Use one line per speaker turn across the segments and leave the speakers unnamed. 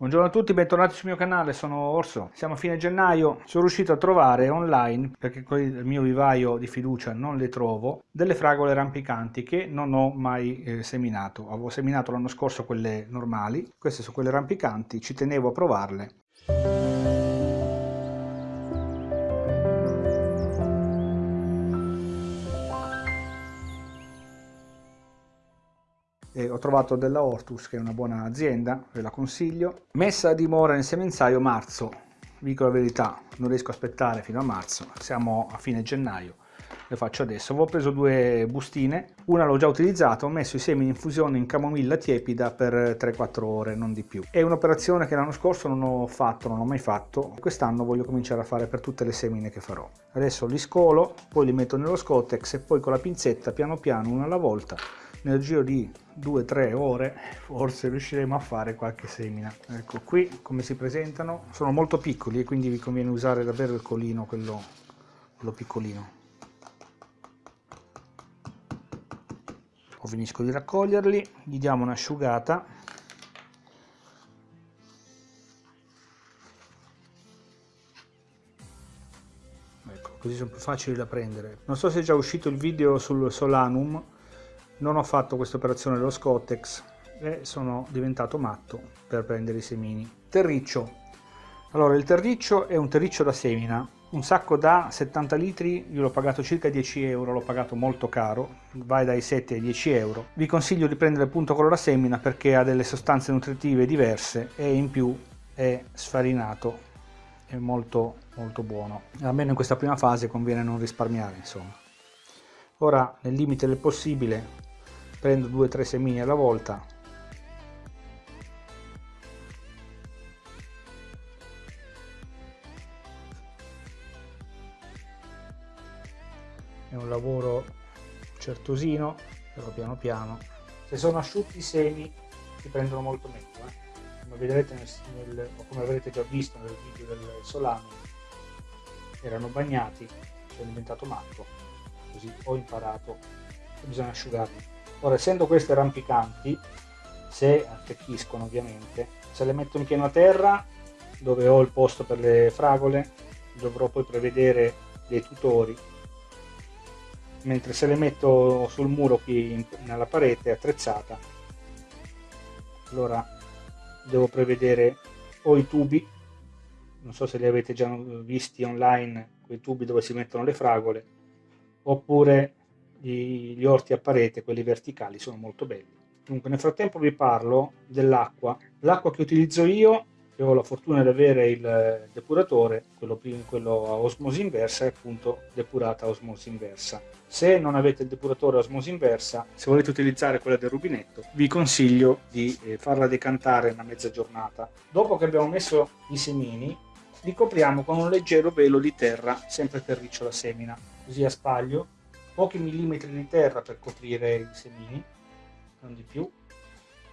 Buongiorno a tutti, bentornati sul mio canale, sono Orso. Siamo a fine gennaio, sono riuscito a trovare online, perché con il mio vivaio di fiducia non le trovo, delle fragole rampicanti che non ho mai eh, seminato. Avevo seminato l'anno scorso quelle normali, queste sono quelle rampicanti, ci tenevo a provarle. Trovato della Hortus che è una buona azienda, ve la consiglio. Messa a dimora nel semenzaio marzo, vi dico la verità, non riesco a aspettare fino a marzo, siamo a fine gennaio, le faccio adesso. Ho preso due bustine, una l'ho già utilizzata, ho messo i semi in infusione in camomilla tiepida per 3-4 ore, non di più. È un'operazione che l'anno scorso non ho fatto, non ho mai fatto, quest'anno voglio cominciare a fare per tutte le semine che farò. Adesso li scolo, poi li metto nello Scotex e poi con la pinzetta piano piano, una alla volta, nel giro di 2-3 ore forse riusciremo a fare qualche semina. Ecco qui come si presentano sono molto piccoli e quindi vi conviene usare davvero il colino quello, quello piccolino. O finisco di raccoglierli gli diamo un'asciugata. Ecco così sono più facili da prendere. Non so se è già uscito il video sul solanum non ho fatto questa operazione dello Scottex e sono diventato matto per prendere i semini. Terriccio. Allora, il terriccio è un terriccio da semina. Un sacco da 70 litri, io l'ho pagato circa 10 euro, l'ho pagato molto caro, vai dai 7 ai 10 euro. Vi consiglio di prendere appunto quello da semina perché ha delle sostanze nutritive diverse e in più è sfarinato, è molto molto buono. Almeno in questa prima fase conviene non risparmiare insomma. Ora, nel limite del possibile, prendo 2-3 semini alla volta. È un lavoro certosino però piano piano. Se sono asciutti i semi si prendono molto meglio eh? come vedrete nel, nel, o come avrete già visto nel video del solano erano bagnati sono diventato matto. Così ho imparato che bisogna asciugarli Ora, essendo queste rampicanti, se attecchiscono ovviamente, se le metto in piena terra, dove ho il posto per le fragole, dovrò poi prevedere dei tutori, mentre se le metto sul muro qui nella parete attrezzata, allora devo prevedere o i tubi, non so se li avete già visti online, quei tubi dove si mettono le fragole, oppure gli, gli orti a parete, quelli verticali, sono molto belli. Dunque, nel frattempo vi parlo dell'acqua. L'acqua che utilizzo io, che ho la fortuna di avere il depuratore, quello, quello a osmosi inversa, è appunto depurata a osmosi inversa. Se non avete il depuratore a osmosi inversa, se volete utilizzare quella del rubinetto, vi consiglio di eh, farla decantare una mezza giornata. Dopo che abbiamo messo i semini, li copriamo con un leggero velo di terra, sempre terriccio la semina, così a spaglio pochi millimetri di terra per coprire i semini, non di più.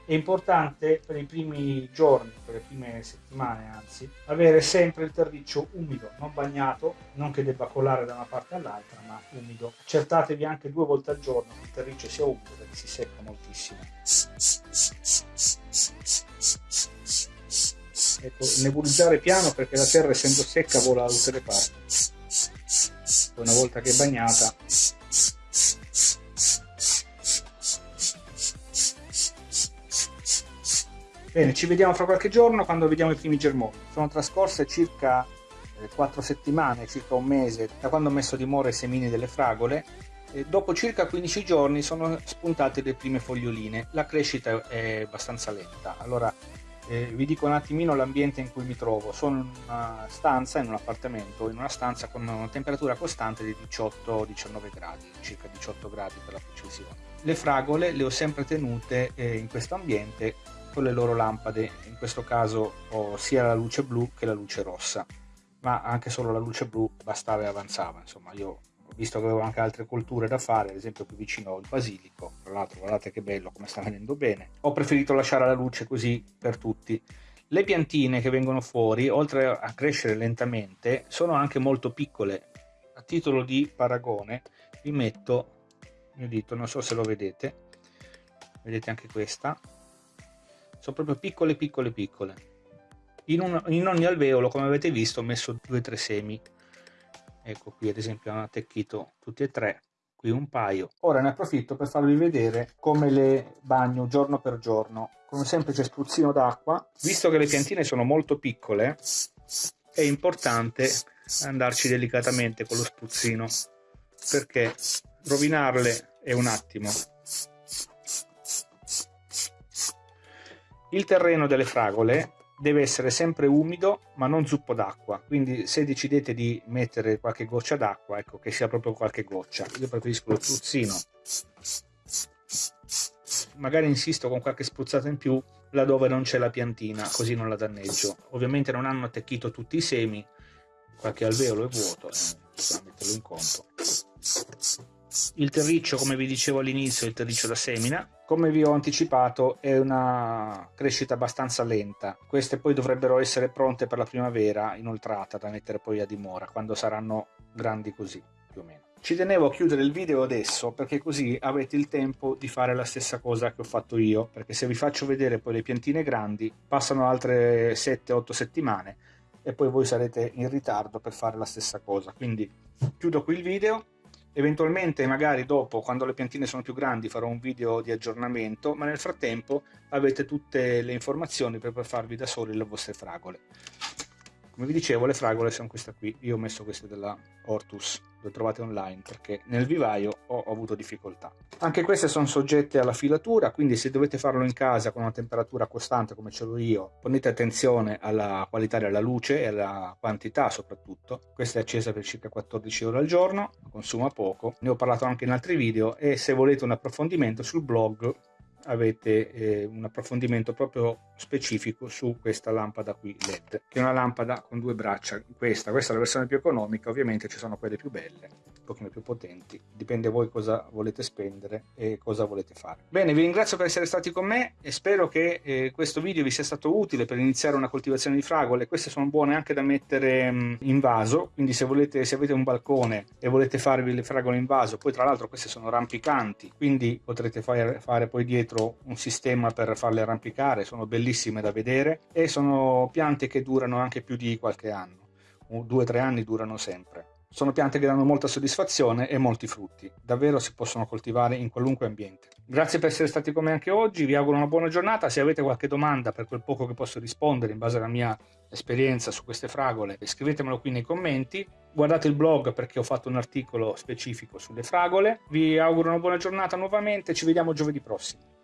È importante per i primi giorni, per le prime settimane anzi, avere sempre il terriccio umido, non bagnato, non che debba colare da una parte all'altra, ma umido. Accertatevi anche due volte al giorno che il terriccio sia umido perché si secca moltissimo. Ecco, nebulizzare piano perché la terra essendo secca vola da tutte le parti. Una volta che è bagnata Bene, ci vediamo fra qualche giorno quando vediamo i primi germogli. Sono trascorse circa eh, 4 settimane, circa un mese, da quando ho messo a dimora i semini delle fragole e dopo circa 15 giorni sono spuntate le prime foglioline. La crescita è abbastanza lenta. Allora, eh, vi dico un attimino l'ambiente in cui mi trovo. Sono in una stanza, in un appartamento, in una stanza con una temperatura costante di 18-19 gradi, circa 18 gradi per la precisione. Le fragole le ho sempre tenute eh, in questo ambiente con le loro lampade, in questo caso ho sia la luce blu che la luce rossa, ma anche solo la luce blu bastava e avanzava, insomma io visto che avevo anche altre colture da fare, ad esempio qui vicino ho il basilico, tra l'altro guardate che bello come sta venendo bene, ho preferito lasciare la luce così per tutti. Le piantine che vengono fuori, oltre a crescere lentamente, sono anche molto piccole. A titolo di paragone vi metto il mio dito, non so se lo vedete, vedete anche questa, sono proprio piccole piccole piccole In, un, in ogni alveolo, come avete visto, ho messo due o tre semi. Ecco qui ad esempio hanno attecchito tutti e tre, qui un paio. Ora ne approfitto per farvi vedere come le bagno giorno per giorno con un semplice spruzzino d'acqua. Visto che le piantine sono molto piccole, è importante andarci delicatamente con lo spruzzino perché rovinarle è un attimo. Il terreno delle fragole deve essere sempre umido ma non zuppo d'acqua. Quindi se decidete di mettere qualche goccia d'acqua ecco che sia proprio qualche goccia. Io preferisco lo spruzzino magari insisto con qualche spruzzata in più laddove non c'è la piantina così non la danneggio. Ovviamente non hanno attecchito tutti i semi. Qualche alveolo è vuoto eh, bisogna metterlo in conto il terriccio, come vi dicevo all'inizio, il terriccio da semina. Come vi ho anticipato è una crescita abbastanza lenta. Queste poi dovrebbero essere pronte per la primavera inoltrata da mettere poi a dimora, quando saranno grandi così, più o meno. Ci tenevo a chiudere il video adesso perché così avete il tempo di fare la stessa cosa che ho fatto io, perché se vi faccio vedere poi le piantine grandi passano altre 7-8 settimane e poi voi sarete in ritardo per fare la stessa cosa. Quindi chiudo qui il video Eventualmente magari dopo, quando le piantine sono più grandi, farò un video di aggiornamento, ma nel frattempo avete tutte le informazioni per farvi da soli le vostre fragole. Come vi dicevo, le fragole sono queste qui. Io ho messo queste della Hortus, le trovate online, perché nel vivaio ho, ho avuto difficoltà. Anche queste sono soggette alla filatura, quindi se dovete farlo in casa con una temperatura costante come ce l'ho io, ponete attenzione alla qualità della luce e alla quantità soprattutto. Questa è accesa per circa 14 ore al giorno, consuma poco. Ne ho parlato anche in altri video e se volete un approfondimento sul blog avete eh, un approfondimento proprio specifico su questa lampada qui LED che è una lampada con due braccia questa, questa è la versione più economica ovviamente ci sono quelle più belle pochino più potenti. Dipende voi cosa volete spendere e cosa volete fare. Bene vi ringrazio per essere stati con me e spero che eh, questo video vi sia stato utile per iniziare una coltivazione di fragole. Queste sono buone anche da mettere mh, mm, in vaso quindi se volete se avete un balcone e volete farvi le fragole in vaso poi tra l'altro queste sono rampicanti quindi potrete fare, fare poi dietro un sistema per farle arrampicare sono bellissime da vedere e sono piante che durano anche più di qualche anno, due o tre anni durano sempre. Sono piante che danno molta soddisfazione e molti frutti, davvero si possono coltivare in qualunque ambiente. Grazie per essere stati con me anche oggi, vi auguro una buona giornata, se avete qualche domanda per quel poco che posso rispondere in base alla mia esperienza su queste fragole scrivetemelo qui nei commenti, guardate il blog perché ho fatto un articolo specifico sulle fragole, vi auguro una buona giornata nuovamente, ci vediamo giovedì prossimo.